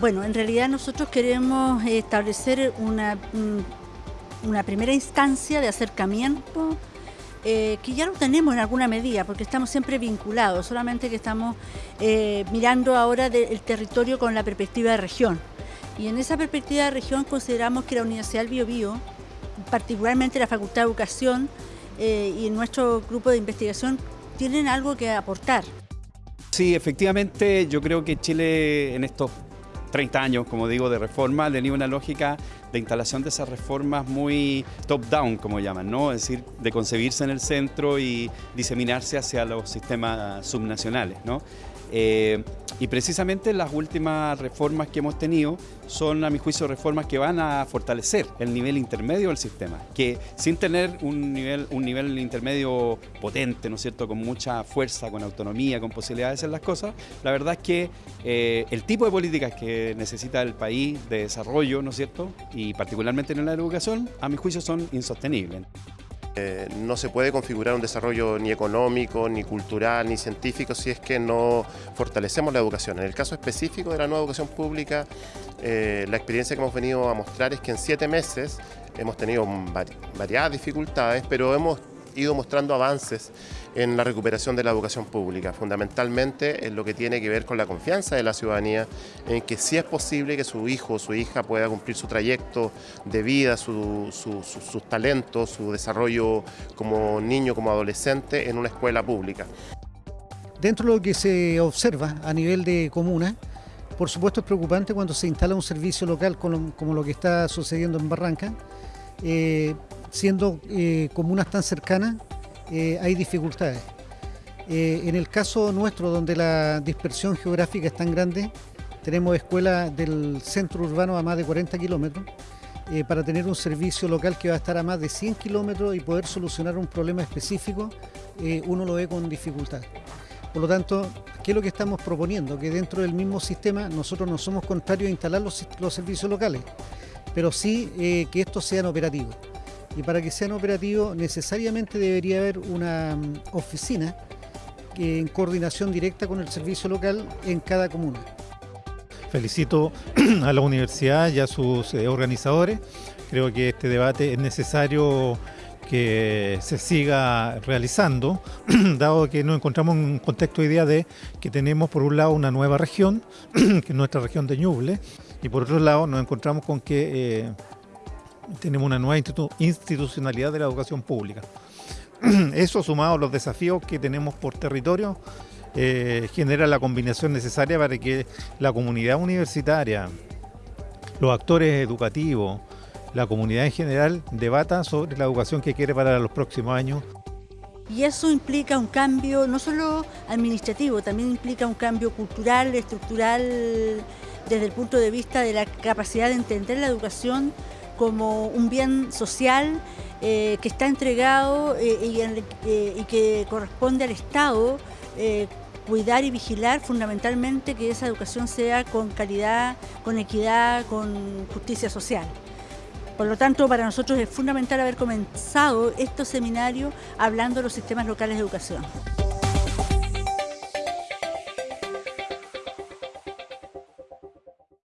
Bueno, en realidad nosotros queremos establecer una, una primera instancia de acercamiento eh, que ya lo tenemos en alguna medida, porque estamos siempre vinculados, solamente que estamos eh, mirando ahora el territorio con la perspectiva de región. Y en esa perspectiva de región consideramos que la Universidad del Biobío, particularmente la Facultad de Educación eh, y nuestro grupo de investigación, tienen algo que aportar. Sí, efectivamente, yo creo que Chile en estos 30 años, como digo, de reforma, tenido una lógica de instalación de esas reformas muy top-down, como llaman, ¿no? Es decir, de concebirse en el centro y diseminarse hacia los sistemas subnacionales, ¿no? Eh, y precisamente las últimas reformas que hemos tenido son, a mi juicio, reformas que van a fortalecer el nivel intermedio del sistema, que sin tener un nivel, un nivel intermedio potente, ¿no es cierto?, con mucha fuerza, con autonomía, con posibilidades de hacer las cosas, la verdad es que eh, el tipo de políticas que necesita el país de desarrollo, ¿no es cierto?, y particularmente en la educación, a mi juicio son insostenibles. Eh, no se puede configurar un desarrollo ni económico, ni cultural, ni científico si es que no fortalecemos la educación. En el caso específico de la nueva educación pública, eh, la experiencia que hemos venido a mostrar es que en siete meses hemos tenido variadas dificultades, pero hemos ido mostrando avances en la recuperación de la educación pública, fundamentalmente en lo que tiene que ver con la confianza de la ciudadanía, en que sí es posible que su hijo o su hija pueda cumplir su trayecto de vida, sus talentos, su desarrollo como niño, como adolescente en una escuela pública. Dentro de lo que se observa a nivel de comuna, por supuesto es preocupante cuando se instala un servicio local como lo que está sucediendo en Barranca, eh, siendo eh, comunas tan cercanas, eh, hay dificultades. Eh, en el caso nuestro, donde la dispersión geográfica es tan grande, tenemos escuelas del centro urbano a más de 40 kilómetros, para tener un servicio local que va a estar a más de 100 kilómetros y poder solucionar un problema específico, uno lo ve con dificultad. Por lo tanto, ¿qué es lo que estamos proponiendo? Que dentro del mismo sistema nosotros no somos contrarios a instalar los, los servicios locales, pero sí que estos sean operativos y para que sean operativos necesariamente debería haber una mm, oficina en coordinación directa con el servicio local en cada comuna. Felicito a la universidad y a sus eh, organizadores. Creo que este debate es necesario que se siga realizando, dado que nos encontramos en un contexto de idea de que tenemos por un lado una nueva región, que es nuestra región de Ñuble, y por otro lado nos encontramos con que eh, tenemos una nueva institucionalidad de la educación pública. Eso sumado a los desafíos que tenemos por territorio eh, genera la combinación necesaria para que la comunidad universitaria, los actores educativos, la comunidad en general debata sobre la educación que quiere para los próximos años. Y eso implica un cambio no solo administrativo, también implica un cambio cultural, estructural, desde el punto de vista de la capacidad de entender la educación como un bien social eh, que está entregado eh, eh, y, que corresponde al Estado cuidar y vigilar fundamentalmente que esa educación sea con calidad, con equidad, con justicia social. Por lo tanto, para nosotros es fundamental haber comenzado estos seminarios hablando de los sistemas locales de educación.